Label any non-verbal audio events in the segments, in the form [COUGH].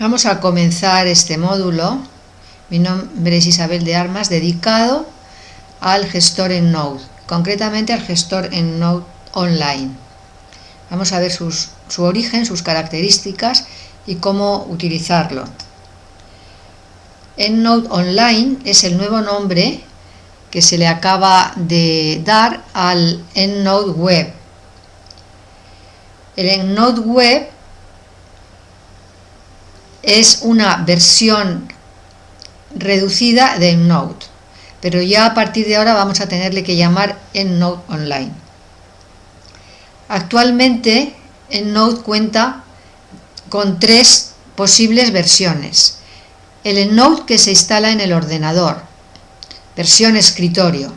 Vamos a comenzar este módulo. Mi nombre es Isabel de Armas, dedicado al gestor en Node, concretamente al gestor en Node Online. Vamos a ver su origen, sus características y cómo utilizarlo. EndNote Online es el nuevo nombre que se le acaba de dar al EndNote Web. El EndNote Web es una versión reducida de EndNote, pero ya a partir de ahora vamos a tenerle que llamar EndNote Online. Actualmente EndNote cuenta con tres posibles versiones. El EndNote que se instala en el ordenador, versión escritorio,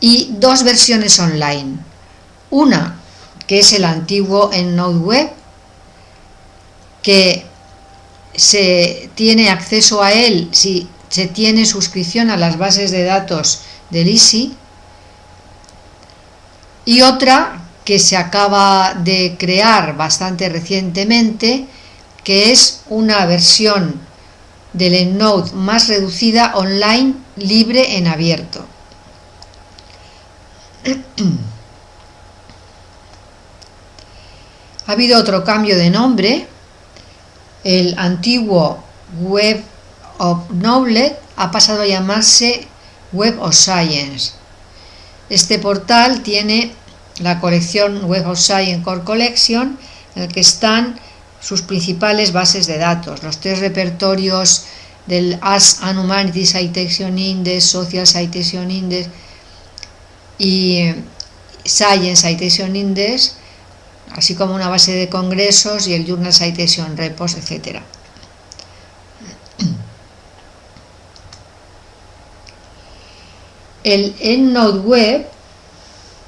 y dos versiones online. Una que es el antiguo EndNote Web que se tiene acceso a él si se tiene suscripción a las bases de datos del ISI y otra que se acaba de crear bastante recientemente que es una versión del EndNote más reducida online libre en abierto. [CLEARS THROAT] ha habido otro cambio de nombre el antiguo Web of Knowledge ha pasado a llamarse Web of Science. Este portal tiene la colección Web of Science Core Collection, en el que están sus principales bases de datos, los tres repertorios del As and Humanity Citation Index, Social Citation Index y Science Citation Index, así como una base de congresos y el Journal Citation Repos, etc. El EndNote Web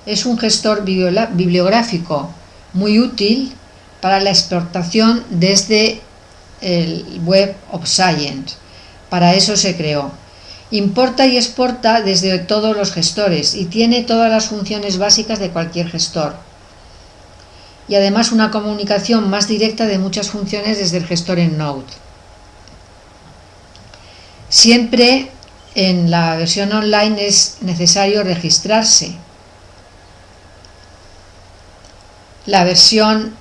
es un gestor bibliográfico muy útil para la exportación desde el Web of Science. Para eso se creó. Importa y exporta desde todos los gestores y tiene todas las funciones básicas de cualquier gestor y además una comunicación más directa de muchas funciones desde el gestor en Node. Siempre en la versión online es necesario registrarse. La versión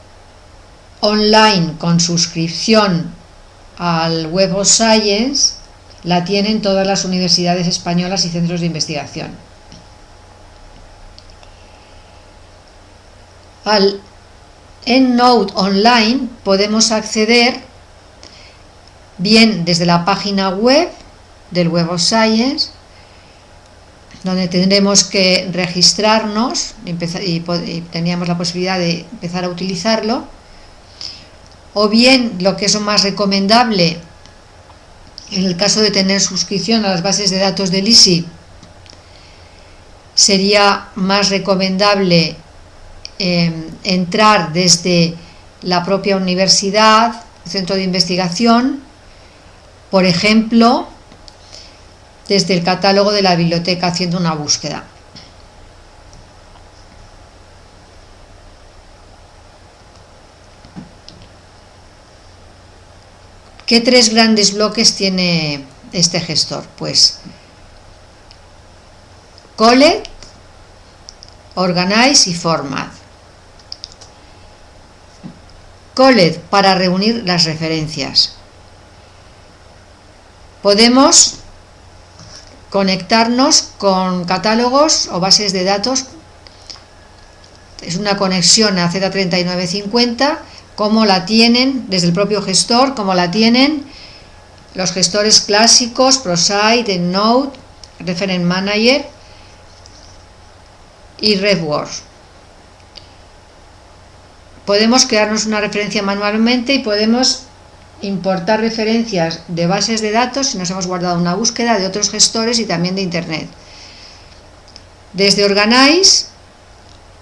online con suscripción al Web of Science la tienen todas las universidades españolas y centros de investigación. Al en Node Online podemos acceder bien desde la página web del Web of Science, donde tendremos que registrarnos y, teníamos la posibilidad de empezar a utilizarlo, o bien lo que es más recomendable en el caso de tener suscripción a las bases de datos del ISI, sería más recomendable Em, entrar desde la propia universidad, centro de investigación, por ejemplo, desde el catálogo de la biblioteca haciendo una búsqueda. ¿Qué tres grandes bloques tiene este gestor? Pues Collect, Organize y Format. Collect para reunir las referencias. Podemos conectarnos con catálogos o bases de datos. Es una conexión a Z3950, como la tienen desde el propio gestor, como la tienen los gestores clásicos, ProSite, EndNote, Referent Manager y RedWords podemos crearnos una referencia manualmente y podemos importar referencias de bases de datos si nos hemos guardado una búsqueda de otros gestores y también de internet. Desde Organize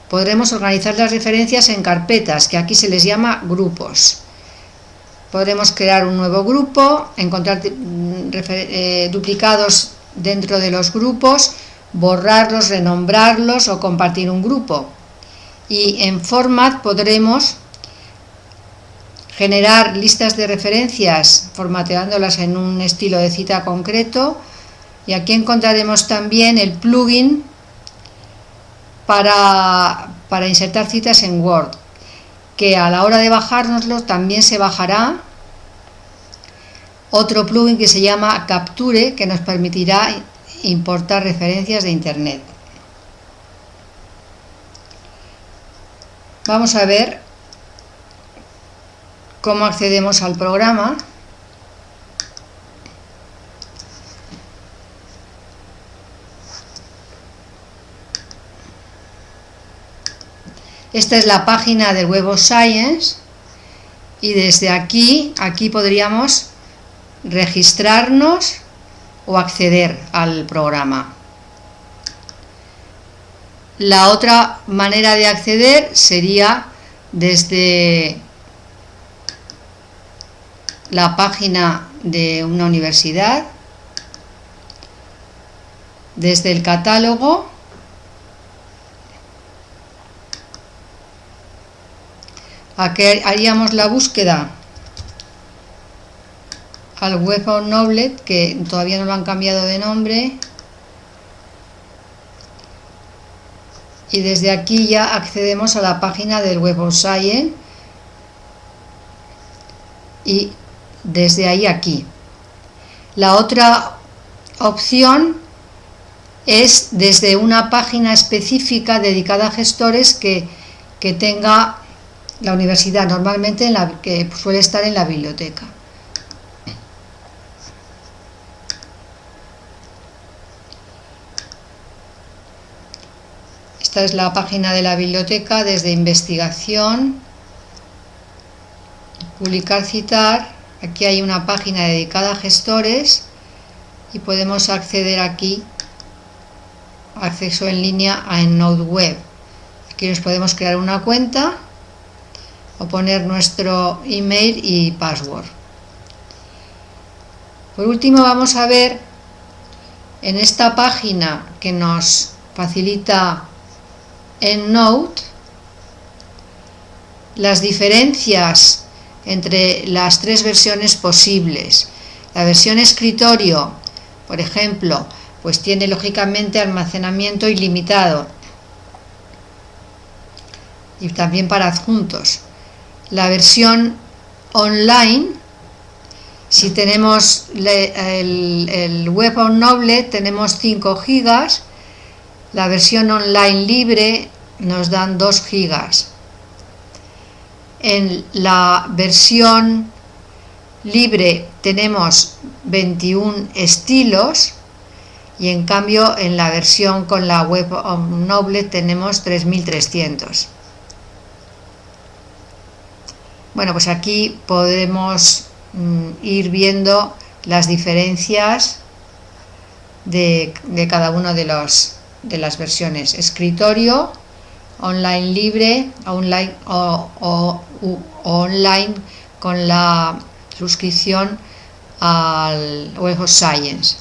podremos organizar las referencias en carpetas, que aquí se les llama grupos. Podremos crear un nuevo grupo, encontrar mm, eh, duplicados dentro de los grupos, borrarlos, renombrarlos o compartir un grupo y en format podremos generar listas de referencias formateándolas en un estilo de cita concreto. Y aquí encontraremos también el plugin para, para insertar citas en Word que a la hora de bajárnoslo también se bajará. Otro plugin que se llama Capture que nos permitirá importar referencias de internet vamos a ver cómo accedemos al programa Esta es la página del Web of Science y desde aquí, aquí podríamos registrarnos o acceder al programa. La otra manera de acceder sería desde la página de una universidad, desde el catálogo Aquí haríamos la búsqueda al Web of Knowledge, que todavía no lo han cambiado de nombre. Y desde aquí ya accedemos a la página del Web of Science y desde ahí aquí. La otra opción es desde una página específica dedicada a gestores que, que tenga la universidad, normalmente en la, que suele estar en la biblioteca. Esta es la página de la biblioteca desde investigación, publicar, citar. Aquí hay una página dedicada a gestores y podemos acceder aquí, acceso en línea a EndNote Web. Aquí nos podemos crear una cuenta o poner nuestro email y password. Por último vamos a ver en esta página que nos facilita EndNote las diferencias entre las tres versiones posibles. La versión escritorio, por ejemplo, pues tiene lógicamente almacenamiento ilimitado y también para adjuntos la versión online, si tenemos el, Web on Noble tenemos 5 gigas, la versión online libre nos dan 2 gigas. En la versión libre tenemos 21 estilos y en cambio en la versión con la web Noble tenemos 3300. Bueno, pues aquí podemos mm, ir viendo las diferencias de, cada una de, de las versiones. Escritorio, online libre, online o, online con la suscripción al Web Science.